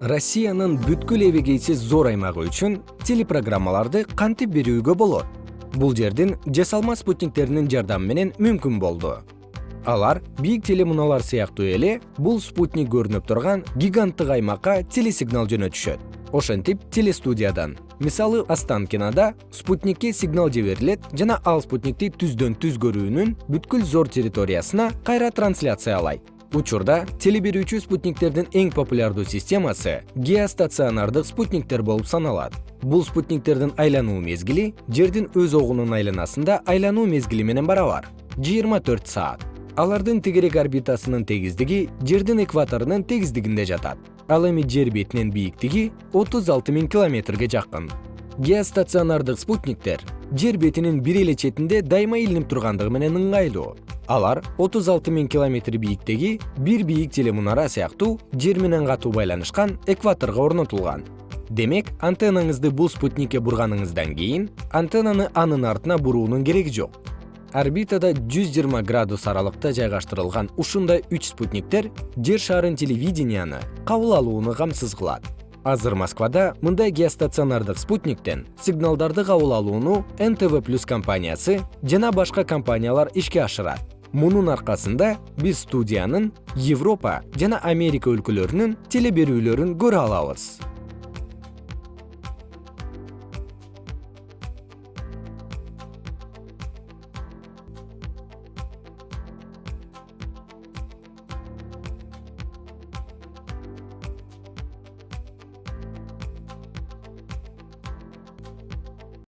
россиянын бүткүл эбегейсиз зор аймагы үчүн телепрограммаларды кантип берүүгө болот бул жердин жасалма спутниктеринин жардамы менен мүмкүн болду. Алар бийик телемуналар сыяктуу эле бул спутник көрүнүп турган гиганттык аймакка телесигнал жөнөтүшөт. Ошентип телестудиядан. Мисалы останкинада спутникке сигнал жиберилет жана ал спутникти түздөн түз көрүүнүн бүткүл зор территориясына кайра трансляциялайт учурда теле берүүчү спутниктердин эң популярдуу системасы геостационардык спутниктер болуп саналат. Бул спутниктердин айлануу мезгили жердин өз огунун айланасында айлануу мезгили менен барабар жыйырма төрт саат. Алардын тегерек орбитасынын тегиздиги жердин экваторунун тегиздигинде жатат. Ал эми жер бетинин бийиктиги отуз алты миң километрге жакын геостационардык спутниктер. Жер бетинин бир эле четинде дайыма илинип тургандыгы менен ыңгайлуу. Алар отуз алты миң километр бийиктеги бир бийик телемунара сыяктуу жер менен катуу байланышкан экваторго орнотулган. Демек антеннаңызды бул спутникке бурганыңыздан кийин антеннаны анын артына буруунун кереги жок. Орбитада жүз жыйырма градус аралыкта жайгаштырылган ушундай үч спутниктер жер шарын телевиденияны кабыл алууну камсыз кылат азыр москвада мындай геостационардык спутниктен сигналдарды кабыл алууну нтв плюс компаниясы жана башка компаниялар ишке ашырат. Мунун аркасында биз студиянын европа жана америка өлкөлөрүнүн теле берүүлөрүн көрө алабыз